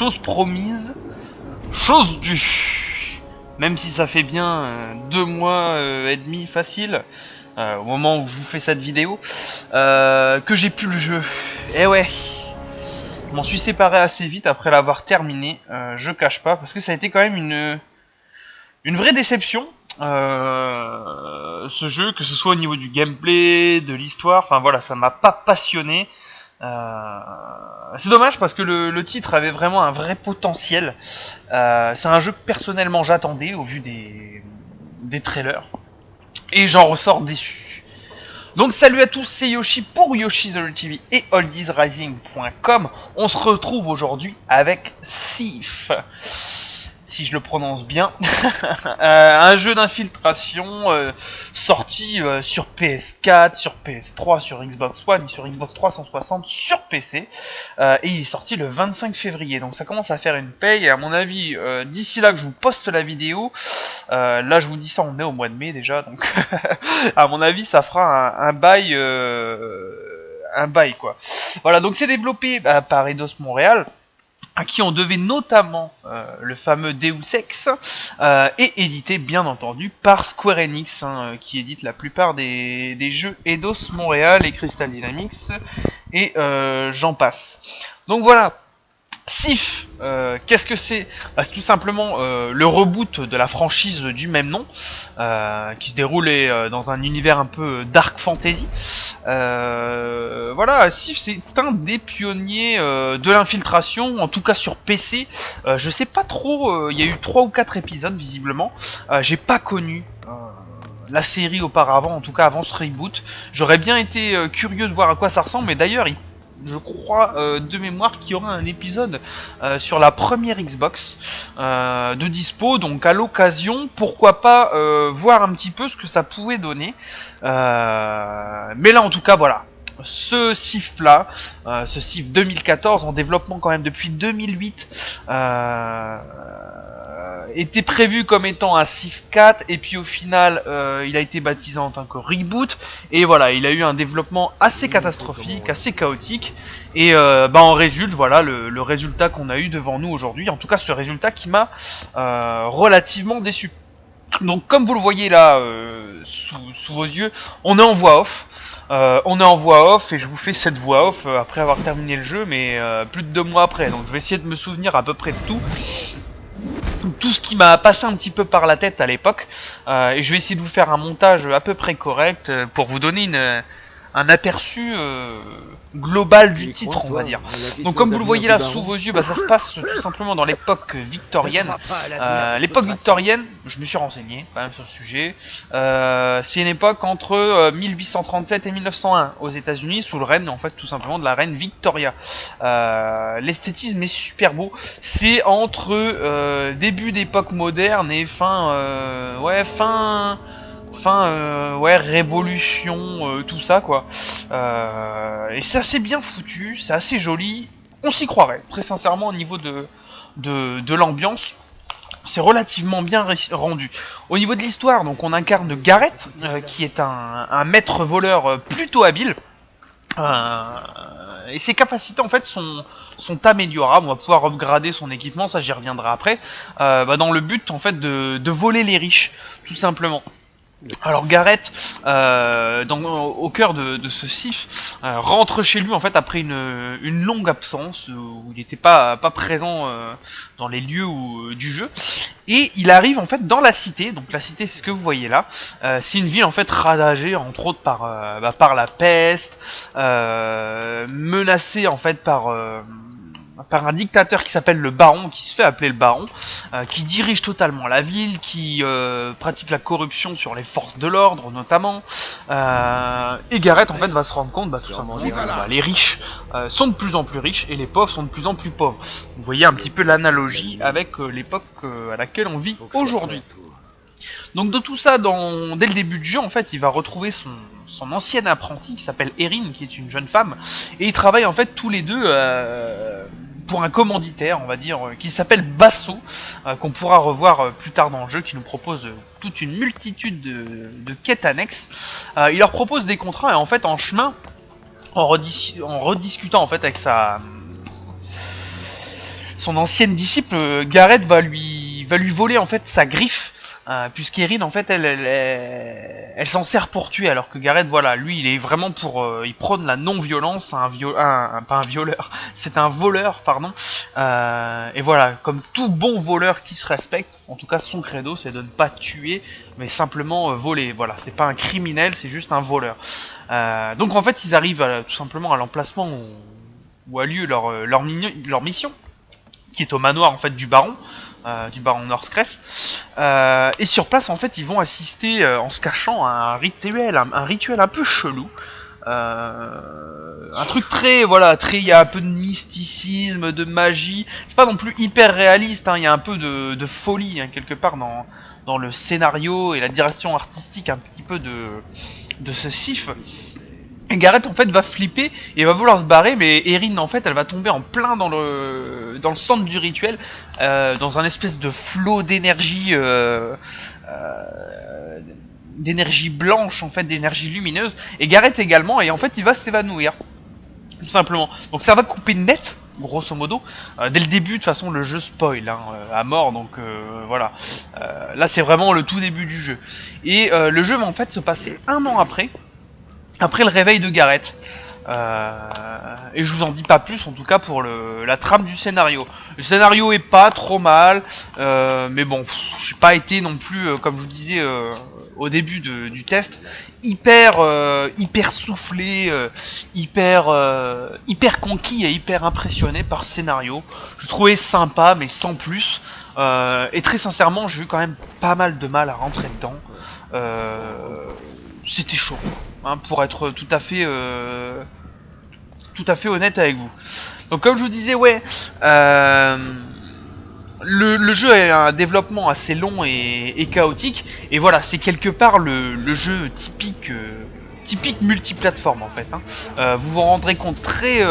chose promise, chose due. Même si ça fait bien euh, deux mois euh, et demi facile, euh, au moment où je vous fais cette vidéo, que j'ai pu le jeu. Eh ouais, je m'en suis séparé assez vite après l'avoir terminé, je cache pas, parce que ça a été quand même une, vraie déception. ce jeu, que ce soit au niveau du gameplay, de l'histoire, enfin voilà, ça m'a pas passionné. Euh, c'est dommage parce que le, titre avait vraiment un vrai potentiel. Euh, c'est un jeu que personnellement j'attendais au vu des, des trailers. Et j'en ressors déçu. Donc salut à tous, c'est Yoshi pour Yoshi's et oldiesrising.com. On se retrouve aujourd'hui avec Thief. Si je le prononce bien. Euh, un jeu d'infiltration euh, sorti euh, sur PS4, sur PS3, sur Xbox One, sur Xbox 360, sur PC. Et il est sorti le 25 février. Donc ça commence à faire une paye. Et à mon avis, d'ici là que je vous poste la vidéo, là je vous dis ça, on est au mois de mai déjà. Donc à mon avis, ça fera un, un bail... un bail quoi. Voilà, donc c'est développé bah, par Eidos Montréal à qui on devait notamment euh, le fameux Deus Ex, euh, et édité bien entendu par Square Enix, hein, euh, qui édite la plupart des, des jeux Eidos Montréal et Crystal Dynamics, et euh, j'en passe. Donc voilà, Sif, qu'est-ce que c'est? Bah, C'est tout simplement le reboot de la franchise du même nom, qui se déroulait euh, dans un univers un peu dark fantasy. Euh, voilà, Sif c'est un des pionniers euh, de l'infiltration, en tout cas sur PC. Euh, je sais pas trop, il y a eu 3 ou 4 épisodes visiblement. J'ai pas connu la série auparavant, en tout cas avant ce reboot. J'aurais bien été curieux de voir à quoi ça ressemble, mais d'ailleurs il je crois euh, de mémoire qu'il y aura un épisode euh, sur la première Xbox euh, de dispo, donc à l'occasion, pourquoi pas voir un petit peu ce que ça pouvait donner. Mais là en tout cas voilà, ce SIF là, euh, ce SIF 2014 en développement quand même depuis 2008, euh, était prévu comme étant un SIF 4 et puis au final euh, il a été baptisé en tant que reboot et voilà il a eu un développement assez catastrophique, assez chaotique et bah en résulte voilà le, le résultat qu'on a eu devant nous aujourd'hui, en tout cas ce résultat qui m'a relativement déçu. Donc comme vous le voyez là euh, sous, sous vos yeux, on est en voix off. Euh, on est en voix off et je vous fais cette voix off euh, après avoir terminé le jeu, mais euh, plus de deux mois après. Donc je vais essayer de me souvenir à peu près de tout. Tout ce qui m'a passé un petit peu par la tête à l'époque. Et je vais essayer de vous faire un montage à peu près correct pour vous donner une, un aperçu euh, global du titre, on va dire. Donc comme vous le voyez là sous vos yeux, bah, ça se passe tout simplement dans l'époque victorienne. Euh, l'époque victorienne, je me suis renseigné quand même sur le sujet, euh, c'est une époque entre euh, 1837 et 1901 aux États-Unis sous le règne en fait tout simplement de la reine Victoria. Euh, L'esthétisme est super beau. C'est entre euh, début d'époque moderne et fin, euh, ouais fin fin euh, ouais révolution euh, tout ça quoi Euh, et c'est assez bien foutu c'est assez joli on s'y croirait très sincèrement au niveau de de, l'ambiance c'est relativement bien rendu au niveau de l'histoire donc on incarne euh, qui est un, un maître voleur plutôt habile et ses capacités en fait sont, sont améliorables. On va pouvoir upgrader son équipement, ça j'y reviendrai après. Bah, dans le but en fait de, de voler les riches, tout simplement. Alors Gareth, euh, au cœur de, de ce sif, euh, rentre chez lui en fait après une, une longue absence euh, où il n'était pas, pas présent euh, dans les lieux où- du jeu, et il arrive en fait dans la cité. Donc la cité, c'est ce que vous voyez là. Euh, c'est une ville en fait ravagée entre autres par, euh, bah, par la peste, euh, menacée en fait par euh, par un dictateur qui s'appelle le baron, qui se fait appeler le baron, euh, qui dirige totalement la ville, qui euh, pratique la corruption sur les forces de l'ordre notamment. Euh, et Gareth en fait va se rendre compte, bah, tout simplement, bah, les riches euh, sont de plus en plus riches et les pauvres sont de plus en plus pauvres. Vous voyez un petit peu l'analogie avec euh, l'époque euh, à laquelle on vit aujourd'hui. Donc de tout ça, dans, dès le début du jeu, en fait, il va retrouver son, son ancienne apprentie qui s'appelle Erin, qui est une jeune femme, et ils travaillent en fait tous les deux euh, pour un commanditaire, on va dire, euh, qui s'appelle Basso, euh, qu'on pourra revoir euh, plus tard dans le jeu, qui nous propose toute une multitude de, quêtes annexes. Il leur propose des contrats et en fait, en chemin, en rediscutant en fait avec sa son ancienne disciple, Gareth va lui, va lui voler en fait sa griffe euh, Puisqu'Erin, en fait, elle, elle, s'en sert pour tuer, alors que Gareth, voilà, lui, il est vraiment pour, euh, il prône la non-violence, un, viol, pas un violeur, c'est un voleur, pardon. Euh, et voilà, comme tout bon voleur qui se respecte, en tout cas, son credo, c'est de ne pas tuer, mais simplement voler. Voilà, c'est pas un criminel, c'est juste un voleur. donc en fait, ils arrivent tout simplement à l'emplacement où, a lieu leur mission, qui est au manoir en fait du baron. Euh, du baron Northcrest. Euh, et sur place, en fait, ils vont assister euh, en se cachant à un rituel, un, rituel un peu chelou. un truc très, voilà, très, il y a un peu de mysticisme, de magie. C'est pas non plus hyper réaliste. Hein, il y a un peu de, folie hein, quelque part dans dans le scénario et la direction artistique un petit peu de de ce sif. Et Gareth en fait va flipper et va vouloir se barrer, mais Erin en fait elle va tomber en plein dans le dans le centre du rituel, euh, dans un espèce de flot d'énergie euh, euh, d'énergie blanche en fait, d'énergie lumineuse. Et Gareth également, et en fait il va s'évanouir, tout simplement. Donc ça va couper net, grosso modo. dès le début, de toute façon, le jeu spoil hein, à mort, donc voilà. là, c'est vraiment le tout début du jeu. Et le jeu va en fait se passer un an après, après le réveil de Gareth. Euh, et je vous en dis pas plus en tout cas pour le, la trame du scénario. Le scénario est pas trop mal, euh, mais bon, j'ai pas été non plus, euh, comme je vous disais au début du test, hyper hyper soufflé, hyper hyper conquis et hyper impressionné par ce scénario. Je trouvais sympa mais sans plus. et très sincèrement, j'ai eu quand même pas mal de mal à rentrer dedans. C'était chaud. Hein, pour être tout à fait euh, tout à fait honnête avec vous. Donc comme je vous disais, ouais, euh, le, jeu a un développement assez long et, chaotique, et voilà, c'est quelque part le, jeu typique euh, typique multiplateforme en fait. Hein. vous vous rendrez compte très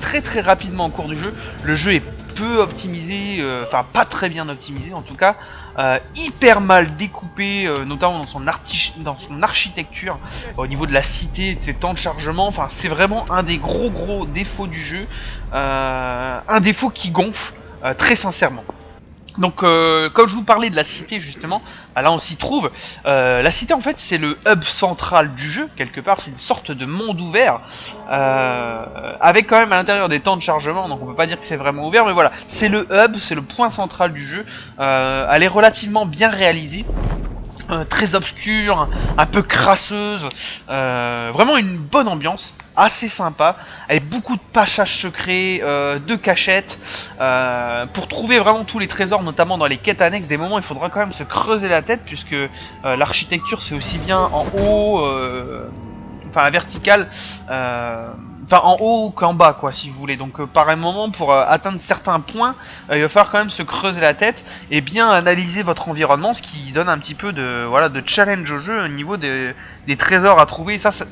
très très rapidement au cours du jeu. Le jeu est peu optimisé, enfin pas très bien optimisé en tout cas. Euh, hyper mal découpé, euh, notamment dans son, dans son architecture, au niveau de la cité, de ses temps de chargement. Enfin, c'est vraiment un des gros gros défauts du jeu, euh, un défaut qui gonfle très sincèrement. Donc, euh, comme je vous parlais de la cité justement, bah là on s'y trouve. Euh, la cité en fait c'est le hub central du jeu, quelque part, c'est une sorte de monde ouvert, euh, avec quand même à l'intérieur des temps de chargement, donc on peut pas dire que c'est vraiment ouvert, mais voilà, c'est le hub, c'est le point central du jeu. elle est relativement bien réalisée. Très obscure, un peu crasseuse, vraiment une bonne ambiance assez sympa, avec beaucoup de passages secrets, euh, de cachettes, euh, pour trouver vraiment tous les trésors, notamment dans les quêtes annexes, des moments il faudra quand même se creuser la tête, puisque euh, l'architecture c'est aussi bien en haut, enfin la verticale, enfin en haut qu'en bas quoi si vous voulez, donc par un moment pour atteindre certains points, il va falloir quand même se creuser la tête, et bien analyser votre environnement, ce qui donne un petit peu de, voilà, de challenge au jeu au niveau des, trésors à trouver, ça, ça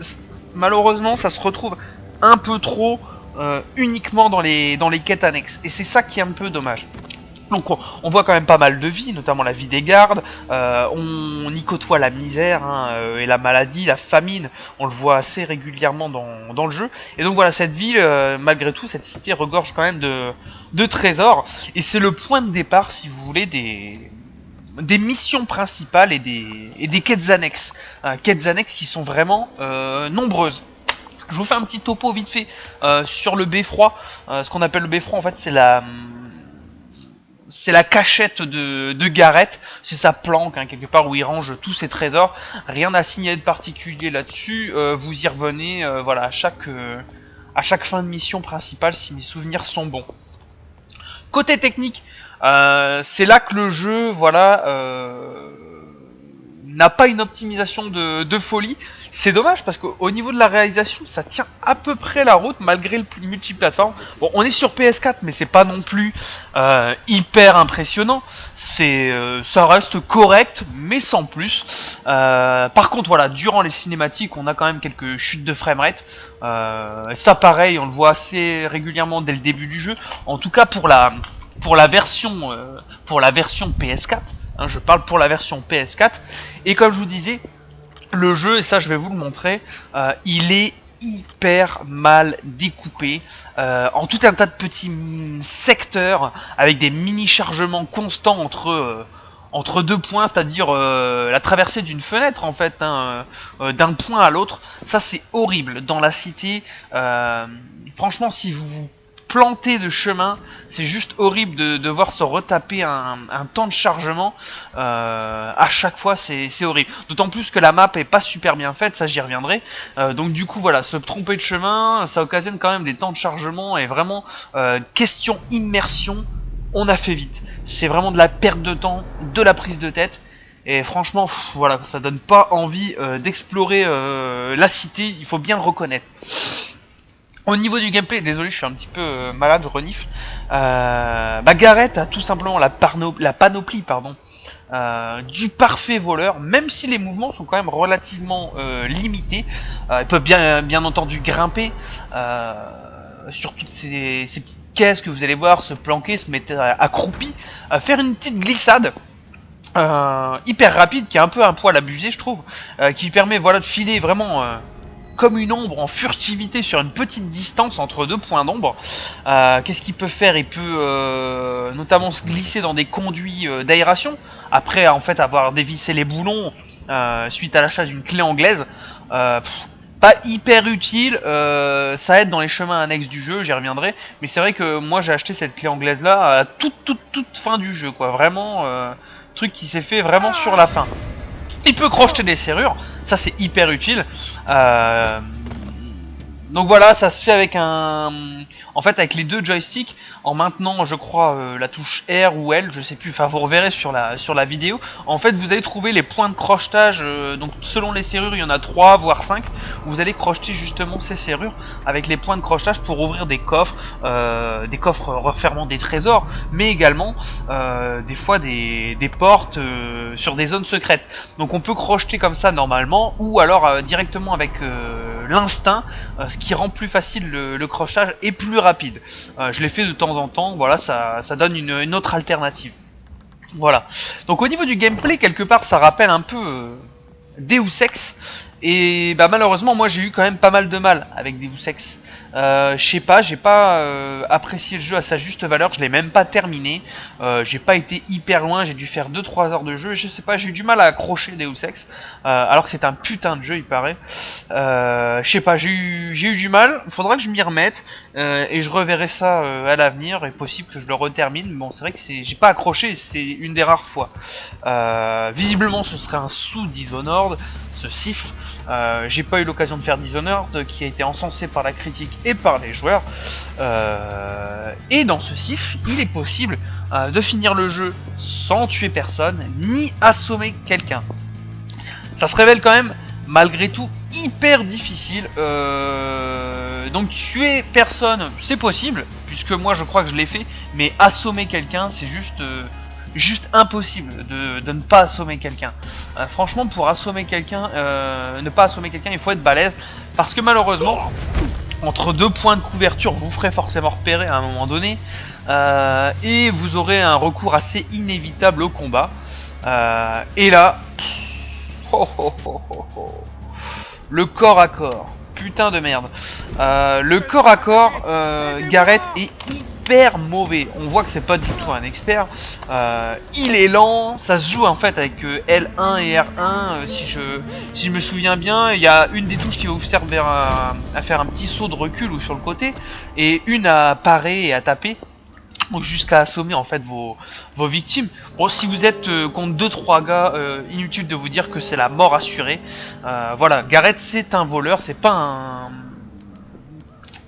malheureusement, ça se retrouve un peu trop euh, uniquement dans les, dans les quêtes annexes. Et c'est ça qui est un peu dommage. Donc on, voit quand même pas mal de vie, notamment la vie des gardes, euh, on, y côtoie la misère hein, euh, et la maladie, la famine, on le voit assez régulièrement dans, le jeu. Et donc voilà, cette ville, malgré tout, cette cité regorge quand même de, trésors, et c'est le point de départ, si vous voulez, des, missions principales et des, quêtes annexes. Euh, quêtes annexes qui sont vraiment euh, nombreuses. Je vous fais un petit topo vite fait euh, sur le beffroi. ce qu'on appelle le beffroi, en fait, c'est la c'est la cachette de, de Gareth, c'est sa planque hein, quelque part où il range tous ses trésors. Rien à signaler de particulier là-dessus. vous y revenez, voilà, à chaque à chaque fin de mission principale si mes souvenirs sont bons. Côté technique, euh, c'est là que le jeu, voilà, euh, n'a pas une optimisation de, folie. C'est dommage parce qu'au niveau de la réalisation, ça tient à peu près la route malgré le multiplateforme. Bon, on est sur PS4, mais c'est pas non plus euh, hyper impressionnant. C'est, ça reste correct, mais sans plus. par contre, voilà, durant les cinématiques, on a quand même quelques chutes de framerate. ça, pareil, on le voit assez régulièrement dès le début du jeu. En tout cas, pour la pour la version euh, pour la version PS4. Hein, je parle pour la version PS4. Et comme je vous disais, le jeu, et ça je vais vous le montrer, euh, il est hyper mal découpé en tout un tas de petits secteurs avec des mini chargements constants entre entre deux points, c'est-à-dire euh, la traversée d'une fenêtre en fait, hein, euh, d'un point à l'autre. Ça c'est horrible. Dans la cité, euh, franchement, si vous vous plantez de chemin, c'est juste horrible de devoir se retaper un, temps de chargement à chaque fois, c'est horrible. D'autant plus que la map est pas super bien faite, ça j'y reviendrai. donc du coup voilà, se tromper de chemin, ça occasionne quand même des temps de chargement et vraiment question immersion on a fait vite. C'est vraiment de la perte de temps, de la prise de tête. Et franchement, voilà, ça donne pas envie euh, d'explorer euh, la cité, il faut bien le reconnaître. Au niveau du gameplay, désolé, je suis un petit peu euh, malade, je renifle. bah Gareth a tout simplement la, panoplie pardon, du parfait voleur, même si les mouvements sont quand même relativement limités. il peut bien, entendu grimper sur toutes ces, petites qu'est-ce que vous allez voir se planquer, se mettre accroupi, faire une petite glissade. Euh, hyper rapide, qui a un peu un poil abusé je trouve, euh, qui permet voilà de filer vraiment euh, comme une ombre en furtivité sur une petite distance entre deux points d'ombre. Qu'est-ce qu'il peut faire? Il peut notamment se glisser dans des conduits d'aération, après en fait avoir dévissé les boulons suite à l'achat d'une clé anglaise pas hyper utile, euh, ça aide dans les chemins annexes du jeu, j'y reviendrai, mais c'est vrai que moi j'ai acheté cette clé anglaise là à toute toute toute fin du jeu quoi, vraiment euh, truc qui s'est fait vraiment sur la fin. Il peut crocheter des serrures, ça c'est hyper utile. Euh, donc voilà, ça se fait avec un, en fait avec les deux joysticks, en maintenant je crois euh, la touche R ou L, je sais plus, enfin vous reverrez sur la sur la vidéo. En fait vous allez trouver les points de crochetage, euh, donc selon les serrures il y en a 3 voire 5, vous allez crocheter justement ces serrures avec les points de crochetage pour ouvrir des coffres, euh, des coffres refermant des trésors, mais également des fois des, des portes sur des zones secrètes. Donc on peut crocheter comme ça normalement, ou alors directement avec l'instinct, ce qui rend plus facile le, crochetage et plus rapide. Euh, je l'ai fait de temps en temps, voilà, ça, ça donne une, autre alternative. Voilà. Donc au niveau du gameplay, quelque part, ça rappelle un peu euh, Deus Ex. Et bah malheureusement, moi j'ai eu quand même pas mal de mal avec Deus Ex. Euh, je sais pas, j'ai pas euh, apprécié le jeu à sa juste valeur, je l'ai même pas terminé. Euh, j'ai pas été hyper loin, j'ai dû faire 2-3 heures de jeu. Je sais pas, j'ai eu du mal à accrocher Deus Ex. alors que c'est un putain de jeu, il paraît. je sais pas, j'ai eu, eu du mal. Faudra que je m'y remette. et je reverrai ça à l'avenir. est possible que je le retermine. Bon, c'est vrai que j'ai pas accroché, c'est une des rares fois. visiblement, ce serait un sous Dishonored ce siffle. Euh, j'ai pas eu l'occasion de faire Dishonored, qui a été encensé par la critique et par les joueurs. Euh, et dans ce siffle, il est possible euh, de finir le jeu sans tuer personne, ni assommer quelqu'un. Ça se révèle quand même, malgré tout, hyper difficile. donc tuer personne, c'est possible, puisque moi je crois que je l'ai fait, mais assommer quelqu'un, c'est juste juste impossible de, ne pas assommer quelqu'un. Euh, franchement, pour assommer quelqu'un, euh, ne pas assommer quelqu'un, il faut être balèze. Parce que malheureusement, entre deux points de couverture, vous ferez forcément repérer à un moment donné. Euh, et vous aurez un recours assez inévitable au combat. et là... le corps à corps. Putain de merde. le corps à corps, Gareth est hyper mauvais. On voit que c'est pas du tout un expert. Euh, il est lent, ça se joue en fait avec euh, L1 et R1 euh, si je si je me souviens bien. Il y a une des touches qui va vous servir à, faire un petit saut de recul ou sur le côté et une à parer et à taper. Donc jusqu'à assommer en fait vos, vos victimes. Bon, si vous êtes contre 2-3 gars, inutile de vous dire que c'est la mort assurée. voilà, Gareth c'est un voleur, c'est pas un...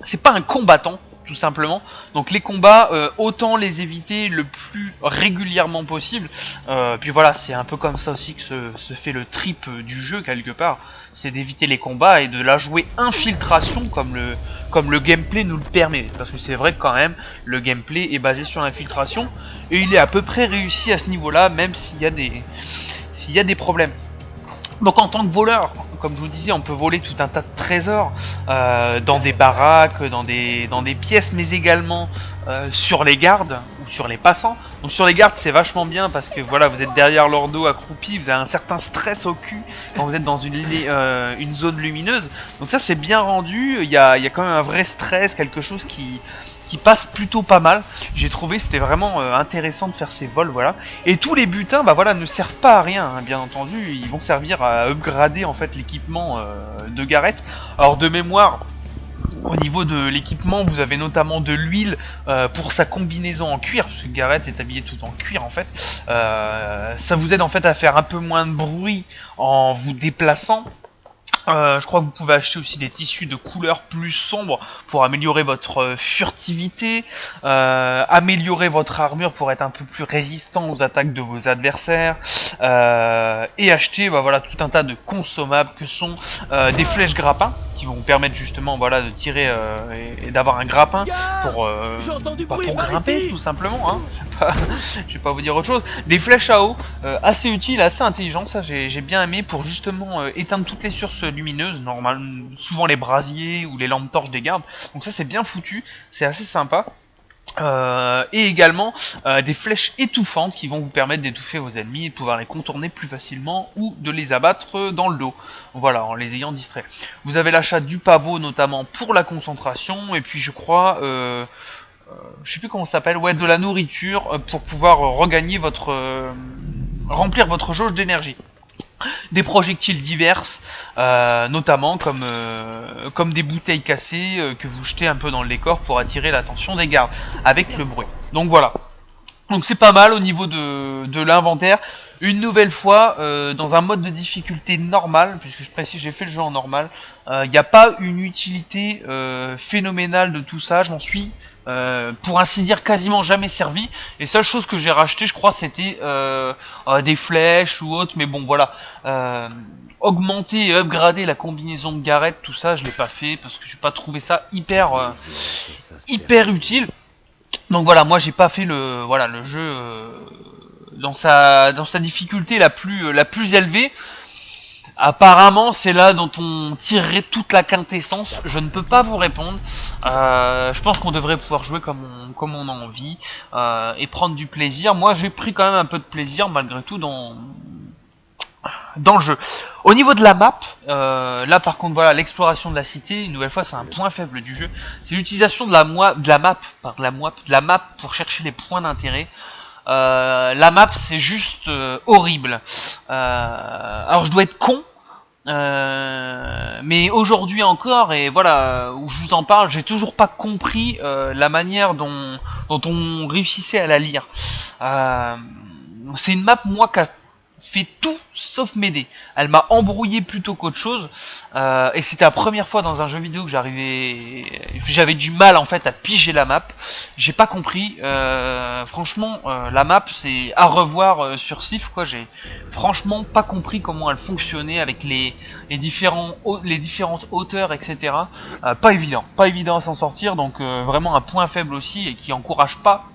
C'est pas un combattant, tout simplement. Donc les combats, euh, autant les éviter le plus régulièrement possible. Euh, puis voilà, c'est un peu comme ça aussi que se, fait le trip du jeu quelque part. C'est d'éviter les combats et de la jouer infiltration comme le, comme le gameplay nous le permet. Parce que c'est vrai que quand même, le gameplay est basé sur l'infiltration. Et il est à peu près réussi à ce niveau-là, même s'il y, y a des problèmes. Donc en tant que voleur, comme je vous disais, on peut voler tout un tas de trésors euh, dans des baraques, dans des, dans des pièces, mais également euh, sur les gardes ou sur les passants. Donc sur les gardes c'est vachement bien parce que voilà vous êtes derrière leur dos accroupi, vous avez un certain stress au cul quand vous êtes dans une, euh, zone lumineuse. Donc ça c'est bien rendu, il y a, y a, quand même un vrai stress, quelque chose qui, qui passe plutôt pas mal. J'ai trouvé c'était vraiment euh, intéressant de faire ces vols, voilà. Et tous les butins, bah voilà, ne servent pas à rien, hein, bien entendu. Ils vont servir à upgrader en fait l'équipement de Gareth. Alors de mémoire, au niveau de l'équipement, vous avez notamment de l'huile euh, pour sa combinaison en cuir, parce que Gareth est habillé tout en cuir en fait. Euh, ça vous aide en fait à faire un peu moins de bruit en vous déplaçant. Euh, je crois que vous pouvez acheter aussi des tissus de couleurs plus sombres pour améliorer votre furtivité, améliorer votre armure pour être un peu plus résistant aux attaques de vos adversaires, et acheter bah, voilà, tout un tas de consommables que sont des flèches grappins qui vont vous permettre justement voilà de tirer euh, et, d'avoir un grappin pour, euh, bah, pour grimper tout simplement hein. je, vais pas, vous dire autre chose. Des flèches à eau euh, assez utiles assez intelligentes ça j'ai bien aimé pour justement éteindre toutes les sources lumineuses normalement souvent les brasiers ou les lampes torches des gardes donc ça c'est bien foutu c'est assez sympa euh, et également euh, des flèches étouffantes qui vont vous permettre d'étouffer vos ennemis et de pouvoir les contourner plus facilement ou de les abattre dans le dos. Voilà, en les ayant distraits. Vous avez l'achat du pavot notamment pour la concentration et puis je crois, euh, je sais plus comment ça s'appelle, ouais, de la nourriture pour pouvoir regagner votre, remplir votre jauge d'énergie des projectiles diverses, euh, notamment comme, euh, comme des bouteilles cassées euh, que vous jetez un peu dans le décor pour attirer l'attention des gardes, avec le bruit. Donc voilà. Donc c'est pas mal au niveau de, de l'inventaire. Une nouvelle fois, dans un mode de difficulté normal, puisque je précise j'ai fait le jeu en normal, il n'y a pas une utilité phénoménale de tout ça, je m'en suis euh, pour ainsi dire quasiment jamais servi. Et seule chose que j'ai racheté, je crois, c'était euh, euh, des flèches ou autre. Mais bon, voilà. augmenter et upgrader la combinaison de Gareth, tout ça, je l'ai pas fait parce que j'ai pas trouvé ça hyper hyper utile. Donc voilà, moi j'ai pas fait le voilà le jeu dans sa dans sa difficulté la plus la plus élevée. Apparemment, c'est là dont on tirerait toute la quintessence. Je ne peux pas vous répondre. Euh, je pense qu'on devrait pouvoir jouer comme on, comme on a envie euh, et prendre du plaisir. Moi, j'ai pris quand même un peu de plaisir malgré tout dans le jeu. Au niveau de la map, euh, là par contre voilà l'exploration de la cité, une nouvelle fois c'est un point faible du jeu, c'est l'utilisation de la map, par la map, de la map pour chercher les points d'intérêt. Euh, la map c'est juste euh, horrible. Euh, alors je dois être con, mais aujourd'hui encore, et voilà, où je vous en parle, j'ai toujours pas compris la manière dont, on réussissait à la lire. c'est une map, moi, qui fait tout sauf m'aider. Elle m'a embrouillé plutôt qu'autre chose. Euh, et c'était la première fois dans un jeu vidéo que j'arrivais, j'avais du mal en fait à piger la map. J'ai pas compris. Euh, franchement, euh, la map c'est à revoir sur Sif. J'ai franchement pas compris comment elle fonctionnait avec les, les différents les différentes hauteurs etc. pas évident, pas évident à s'en sortir. Donc vraiment un point faible aussi et qui encourage pas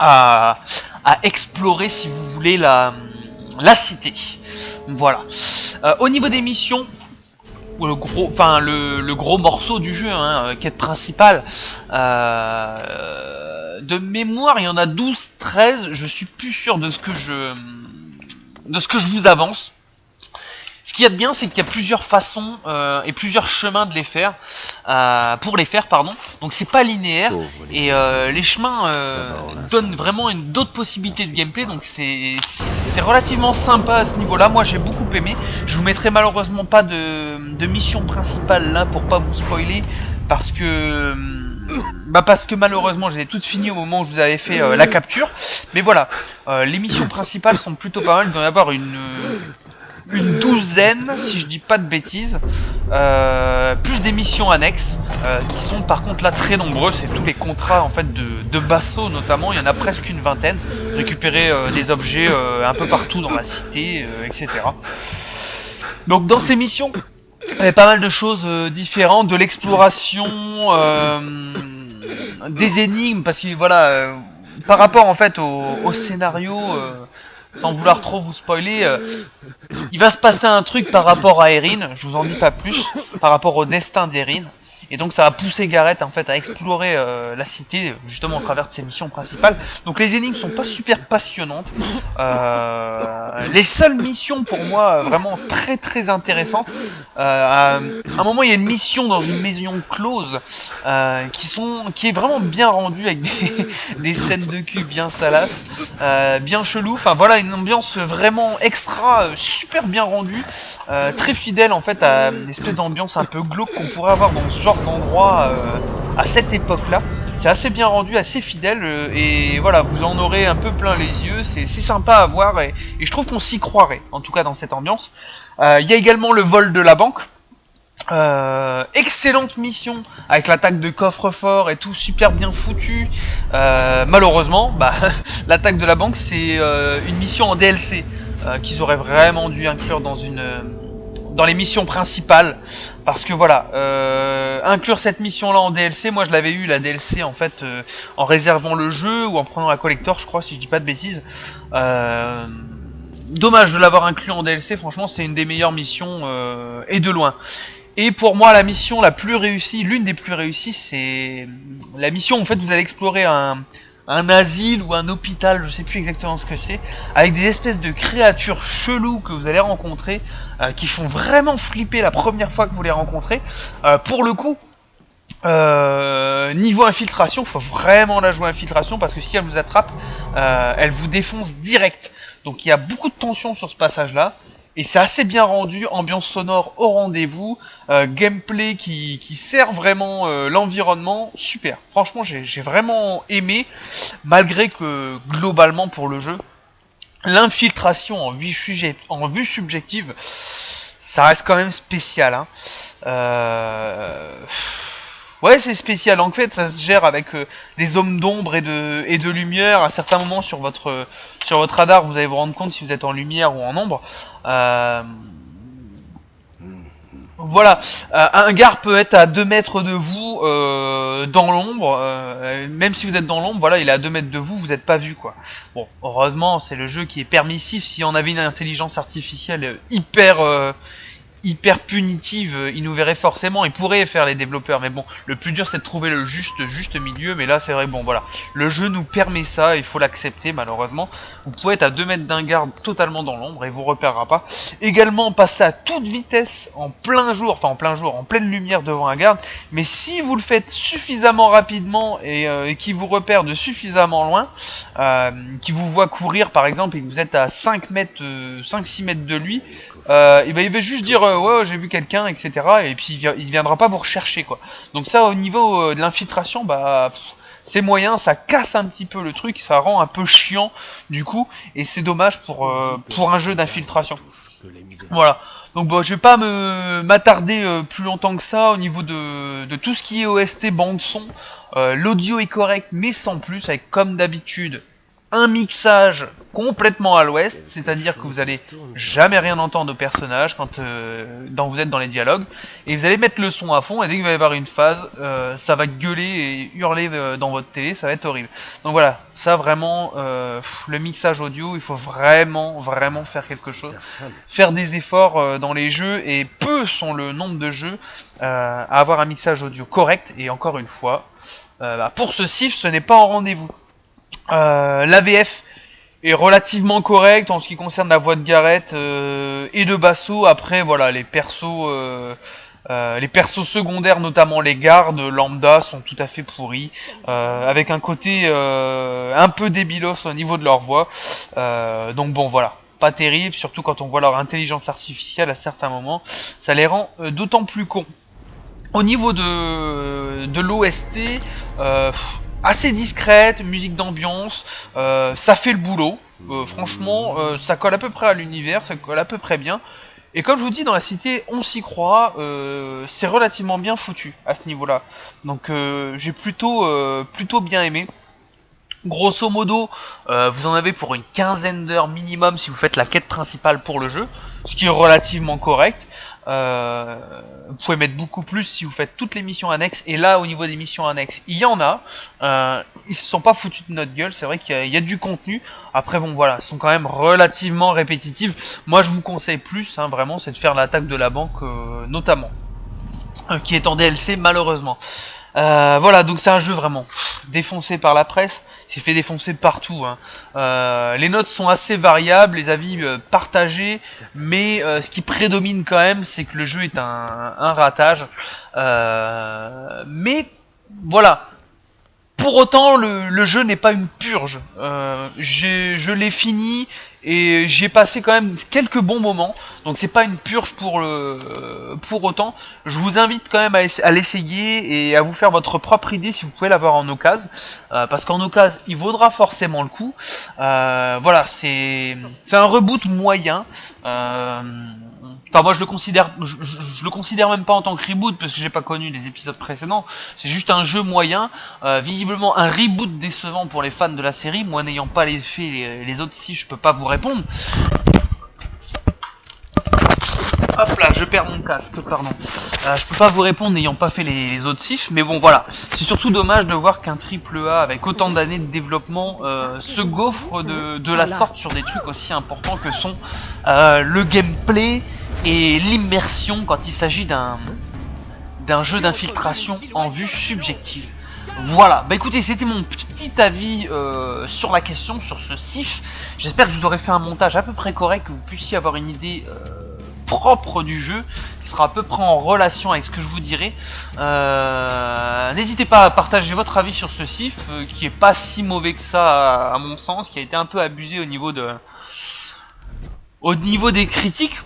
à, à explorer si vous voulez la la cité. Voilà. Euh, au niveau des missions, le gros, morceau du jeu, hein, euh, quête principale. Euh, de mémoire, il y en a 12, 13. Je suis plus sûr de ce que je, de ce que je vous avance. Ce qu'il y a de bien, c'est qu'il y a plusieurs façons euh, et plusieurs chemins de les faire, euh, pour les faire, pardon. Donc c'est pas linéaire et euh, les chemins donnent vraiment une d'autres possibilités de gameplay. Donc c'est relativement sympa à ce niveau-là. Moi j'ai beaucoup aimé. Je vous mettrai malheureusement pas de, de mission principale là pour pas vous spoiler parce que bah parce que malheureusement j'ai toutes fini au moment où je vous avais fait la capture mais voilà les missions principales sont plutôt pas mal il doit y avoir une une douzaine, si je dis pas de bêtises, euh, plus des missions annexes, euh, qui sont par contre là très nombreux, c'est tous les contrats en fait de, de Basso notamment, il y en a presque une vingtaine, récupérer euh, des objets un peu partout dans la cité, etc. Donc dans ces missions, il y a pas mal de choses différentes, de l'exploration, des énigmes, parce que voilà, par rapport en fait au, au scénario sans vouloir trop vous spoiler, euh, il va se passer un truc par rapport à Erin, je vous en dis pas plus, par rapport au destin d'Erin. Et donc ça va pousser Gareth en fait à explorer euh, la cité justement au travers de ses missions principales. Donc les énigmes sont pas super passionnantes. Euh, les seules missions pour moi vraiment très très intéressantes. à un moment il y a une mission dans une maison close qui sont qui est vraiment bien rendue avec des, des scènes de cul bien salaces, bien chelou. Enfin voilà une ambiance vraiment extra super bien rendue, très fidèle en fait à une espèce d'ambiance un peu glauque qu'on pourrait avoir dans ce genre d'endroit euh, à cette époque-là. C'est assez bien rendu, assez fidèle, euh, et voilà, vous en aurez un peu plein les yeux, c'est sympa à voir, et, je trouve qu'on s'y croirait, en tout cas dans cette ambiance. Euh, il y a également le vol de la banque, excellente mission avec l'attaque de coffre-fort et tout super bien foutu. malheureusement, bah, l'attaque de la banque c'est une mission en DLC qu'ils auraient vraiment dû inclure dans une dans les missions principales. Parce que voilà euh, inclure cette mission là en DLC moi je l'avais eu la DLC en fait euh, en réservant le jeu ou en prenant la collector je crois si je dis pas de bêtises. Euh, dommage de l'avoir inclus en DLC franchement c'est une des meilleures missions et de loin. Et pour moi la mission la plus réussie l'une des plus réussies c'est la mission en fait vous allez explorer un un asile ou un hôpital, je sais plus exactement ce que c'est, avec des espèces de créatures cheloues que vous allez rencontrer, euh, qui font vraiment flipper la première fois que vous les rencontrez. Euh, pour le coup, euh, niveau infiltration, faut vraiment la jouer infiltration parce que si elle vous attrape, elle vous défonce direct. Donc il y a beaucoup de tension sur ce passage là. Et c'est assez bien rendu, ambiance sonore au rendez-vous, euh, gameplay qui, sert vraiment euh, l'environnement, super. Franchement, j'ai vraiment aimé, malgré que globalement pour le jeu, l'infiltration en, en, vue subjective, ça reste quand même spécial. Hein. Euh... Ouais, c'est spécial. En fait, ça se gère avec euh, des hommes d'ombre et de, et de lumière. À certains moments sur votre, sur votre radar, vous allez vous rendre compte si vous êtes en lumière ou en ombre. Euh, voilà, euh, un gars peut être à 2 mètres de vous dans l'ombre, même si vous êtes dans l'ombre, voilà, il est à 2 mètres de vous, vous n'êtes pas vu quoi. Bon, heureusement, c'est le jeu qui est permissif, si on avait une intelligence artificielle hyper hyper punitive, euh, il nous verrait forcément, il pourrait faire les développeurs, mais bon, le plus dur c'est de trouver le juste juste milieu, mais là c'est vrai, bon voilà, le jeu nous permet ça, il faut l'accepter malheureusement, vous pouvez être à 2 mètres d'un garde totalement dans l'ombre et vous repérera pas, également passer à toute vitesse en plein jour, enfin en plein jour, en pleine lumière devant un garde, mais si vous le faites suffisamment rapidement et, euh, qui vous repère de suffisamment loin, euh, qui vous voit courir par exemple et que vous êtes à 5 mètres, 5-6 mètres de lui, euh, il va juste dire euh, ouais j'ai vu quelqu'un etc et puis il, viendra pas vous rechercher quoi. Donc ça au niveau euh, de l'infiltration bah c'est moyen ça casse un petit peu le truc ça rend un peu chiant du coup et c'est dommage pour pour un jeu d'infiltration. voilà. Donc bon je vais pas me m'attarder plus longtemps que ça au niveau de, de tout ce qui est OST bande son l'audio est correct mais sans plus avec comme d'habitude un mixage complètement à l'ouest, c'est-à-dire que vous allez jamais rien entendre au personnage quand euh, vous êtes dans les dialogues, et vous allez mettre le son à fond, et dès qu'il va y avoir une phase, euh, ça va gueuler et hurler euh, dans votre télé, ça va être horrible. Donc voilà, ça vraiment, le mixage audio, il faut vraiment, vraiment faire quelque chose, faire des efforts dans les jeux, et peu sont le nombre de jeux à avoir un mixage audio correct, et encore une fois, bah, pour ce CIF, ce n'est pas en rendez-vous. Euh, L'AVF est relativement correct en ce qui concerne la voix de Gareth euh, et de Basso. Après, voilà, les persos, euh, les persos secondaires, notamment les gardes lambda, sont tout à fait pourris, avec un côté un peu débilos au niveau de leur voix. donc bon, voilà, pas terrible, surtout quand on voit leur intelligence artificielle à certains moments, ça les rend d'autant plus cons. Au niveau de, de l'OST, assez discrète, musique d'ambiance, euh, ça fait le boulot. Euh, franchement, euh, ça colle à peu près à l'univers, ça colle à peu près bien. Et comme je vous dis, dans la cité, on s'y croit, c'est relativement bien foutu à ce niveau-là. Donc j'ai plutôt, plutôt bien aimé. Grosso modo, vous en avez pour une quinzaine d'heures minimum si vous faites la quête principale pour le jeu, ce qui est relativement correct. Euh, vous pouvez mettre beaucoup plus si vous faites toutes les missions annexes. Et là, au niveau des missions annexes, il y en a. Euh, ils se sont pas foutus de notre gueule. C'est vrai qu'il y, a du contenu. Après, bon, voilà, sont quand même relativement répétitives. Moi, je vous conseille plus, hein, vraiment, c'est de faire l'attaque de la banque, euh, notamment. qui est en DLC malheureusement. Voilà, donc c'est un jeu vraiment défoncé par la presse, s'est fait défoncer partout. Hein. Euh, les notes sont assez variables, les avis partagés, mais ce qui prédomine quand même, c'est que le jeu est un, ratage. mais voilà, pour autant, le, jeu n'est pas une purge. Euh, je l'ai fini et j'ai passé quand même quelques bons moments. Donc c'est pas une purge pour le pour autant. Je vous invite quand même à, l'essayer et à vous faire votre propre idée si vous pouvez l'avoir en occasion. Euh, parce qu'en occasion, il vaudra forcément le coup. Euh, voilà, c'est c'est un reboot moyen. Euh, Enfin moi je le considère je, le considère même pas en tant que reboot parce que j'ai pas connu les épisodes précédents. C'est juste un jeu moyen, visiblement un reboot décevant pour les fans de la série. Moi n'ayant pas les faits les, autres si je peux pas vous répondre. Hop là, je perds mon casque, pardon. Euh, je peux pas vous répondre n'ayant pas fait les, autres sifs, mais bon voilà. C'est surtout dommage de voir qu'un triple A avec autant d'années de développement euh, se gaufre de, de, la sorte sur des trucs aussi importants que sont le gameplay, et l'immersion quand il s'agit d'un d'un jeu d'infiltration en vue subjective. Voilà, bah écoutez, c'était mon petit avis euh, sur la question, sur ce SIF. J'espère que vous aurai fait un montage à peu près correct, que vous puissiez avoir une idée euh, propre du jeu, qui sera à peu près en relation avec ce que je vous dirai. Euh, n'hésitez pas à partager votre avis sur ce SIF, qui est pas si mauvais que ça à, mon sens, qui a été un peu abusé au niveau de... Au niveau des critiques,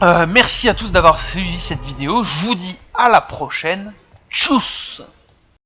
merci à tous d'avoir suivi cette vidéo. Je vous dis à la prochaine. Tchuss